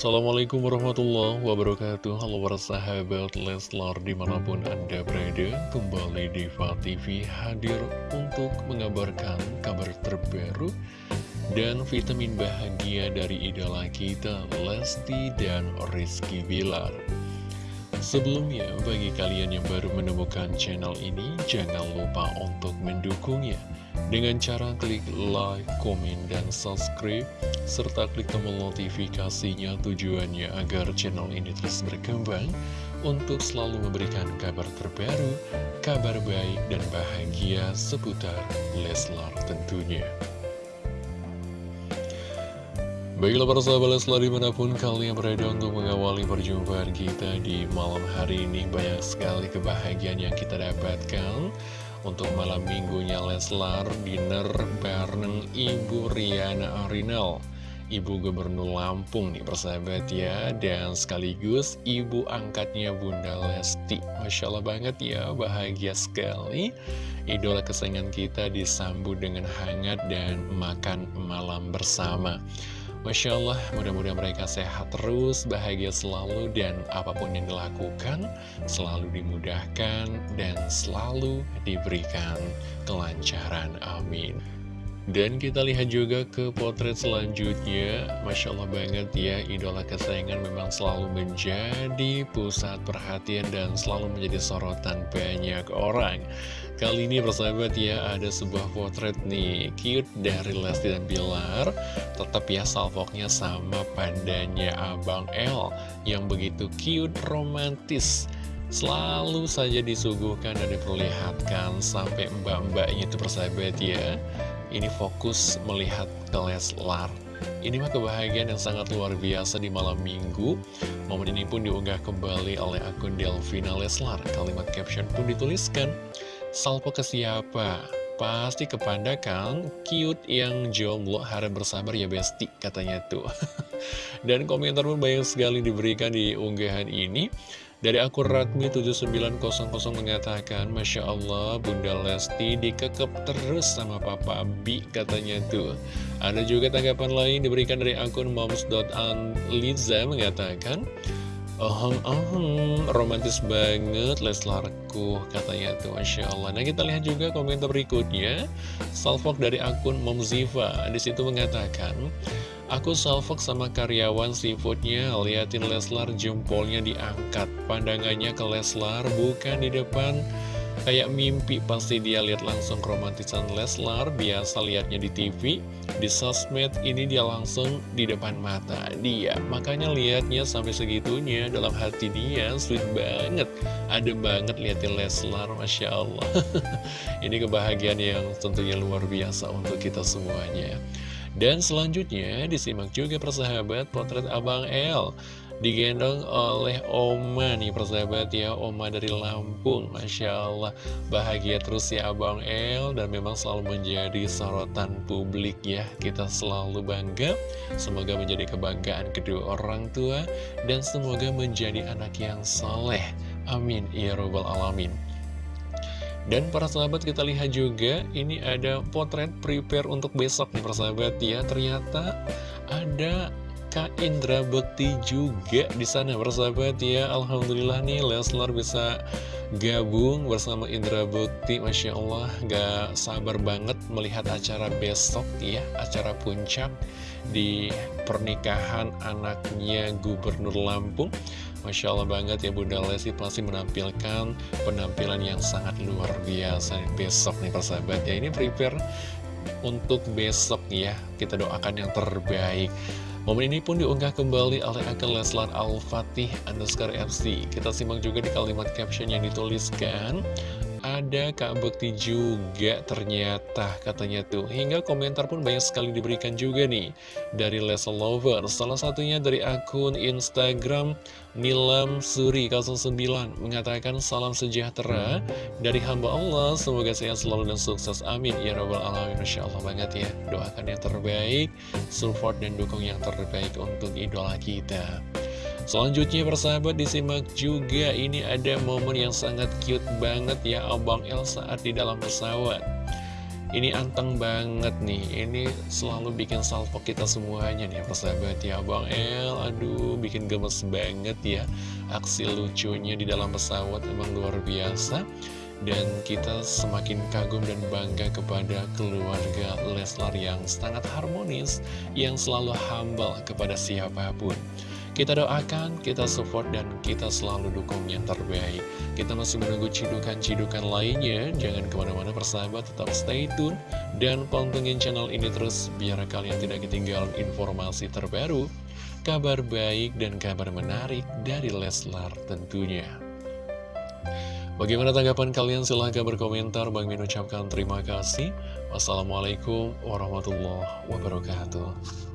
Assalamualaikum warahmatullahi wabarakatuh. Halo para sahabat Leslar di mana pun anda berada Kembali Diva TV hadir untuk mengabarkan kabar terbaru Dan vitamin bahagia dari idola kita Lesti dan Rizky Bilar. Sebelumnya, bagi kalian yang baru menemukan channel ini, jangan lupa untuk mendukungnya dengan cara klik like, komen, dan subscribe, serta klik tombol notifikasinya tujuannya agar channel ini terus berkembang untuk selalu memberikan kabar terbaru, kabar baik, dan bahagia seputar Leslar tentunya. Baiklah para sahabat Leslar di mana pun kalian berada untuk mengawali perjumpaan kita di malam hari ini Banyak sekali kebahagiaan yang kita dapatkan Untuk malam minggunya Leslar dinner bareng Ibu Riana Arinal. Ibu Gubernur Lampung nih persahabat ya. Dan sekaligus ibu angkatnya Bunda Lesti. Masya Allah banget ya bahagia sekali. Idola kesayangan kita disambut dengan hangat dan makan malam bersama Masya Allah, mudah-mudahan mereka sehat terus, bahagia selalu, dan apa pun yang dilakukan selalu dimudahkan dan selalu diberikan kelancaran. Amin. Dan kita lihat juga ke potret selanjutnya. Masya Allah banget ya Idola kesayangan memang selalu menjadi pusat perhatian Dan selalu menjadi sorotan banyak orang. Kali ini persahabat ya ada sebuah potret nih Cute dari Lesti dan Bilar. Tetap ya salvoknya sama pandanya Abang L Yang begitu cute, romantis. Selalu saja disuguhkan dan diperlihatkan Sampai mbak-mbaknya itu persahabat ya ini fokus melihat ke Leslar. Ini mah kebahagiaan yang sangat luar biasa di malam minggu. Momen ini pun diunggah kembali oleh akun Delvina Leslar. Kalimat caption pun dituliskan, Salpo ke siapa? Pasti kepada Kang cute yang jomblo harap bersabar ya besti katanya tuh. Dan komentar pun banyak sekali diberikan di unggahan ini. Dari akun Ratmi7900 mengatakan, Masya Allah, Bunda Lesti dikekep terus sama Papa Bi, katanya tuh. Ada juga tanggapan lain diberikan dari akun moms.anliza mengatakan, Ohong, ohong, romantis banget Leslarku, katanya tuh, Masya Allah. Nah, kita lihat juga komentar berikutnya. Salfok dari akun Momziva, di situ mengatakan, Aku salvok sama karyawan seafoodnya, liatin Leslar jempolnya diangkat. Pandangannya ke Leslar, bukan di depan. Kayak mimpi pasti dia lihat langsung romantisan Leslar, biasa liatnya di TV. Di sosmed ini dia langsung di depan mata dia. Makanya liatnya sampai segitunya dalam hati dia, sweet banget. Ada banget liatin Leslar, Masya Allah. ini kebahagiaan yang tentunya luar biasa untuk kita semuanya. Dan selanjutnya disimak juga persahabat potret Abang L Digendong oleh Oma nih persahabat ya Oma dari Lampung. Masya Allah bahagia terus ya Abang L Dan memang selalu menjadi sorotan publik ya. Kita selalu bangga Semoga menjadi kebanggaan kedua orang tua Dan semoga menjadi anak yang soleh Amin Ya Rabbal Alamin dan para sahabat kita lihat juga ini ada potret prepare untuk besok nih persahabat ya. Ternyata ada Kak Indra Bekti juga di sana persahabat ya. Alhamdulillah nih Leslar bisa gabung bersama Indra Bekti. Masya Allah gak sabar banget melihat acara besok ya. Acara puncak di pernikahan anaknya Gubernur Lampung. Masya Allah banget ya Bunda Lesti pasti menampilkan penampilan yang sangat luar biasa besok nih persahabat. Ya ini prepare untuk besok ya kita doakan yang terbaik. Momen ini pun diunggah kembali oleh akun Leslar Al-Fatih underscore FC Kita simak juga di kalimat caption yang dituliskan ada Kak Bekti juga ternyata katanya tuh. Hingga komentar pun banyak sekali diberikan juga nih Dari Leslie Lover Salah satunya dari akun Instagram Nilam Suri 09 Mengatakan salam sejahtera Dari hamba Allah. Semoga sehat selalu dan sukses. Amin. Ya Rabbal Alamin Masya Allah banget ya. Doakan yang terbaik Support dan dukung yang terbaik untuk idola kita Selanjutnya persahabat disimak juga ini ada momen yang sangat cute banget ya Abang El saat di dalam pesawat. Ini anteng banget nih, ini selalu bikin salvo kita semuanya nih persahabat ya Bang El, aduh bikin gemes banget ya Aksi lucunya di dalam pesawat emang luar biasa. Dan kita semakin kagum dan bangga kepada keluarga Leslar yang sangat harmonis Yang selalu humble kepada siapa pun kita doakan, kita support, dan kita selalu dukung yang terbaik. Kita masih menunggu cidukan-cidukan lainnya. Jangan ke mana-mana persahabat, tetap stay tune. Dan pantengin channel ini terus, biar kalian tidak ketinggalan informasi terbaru, kabar baik, dan kabar menarik dari Leslar tentunya. Bagaimana tanggapan kalian? Silahkan berkomentar. Bang Min ucapkan terima kasih. Wassalamualaikum warahmatullahi wabarakatuh.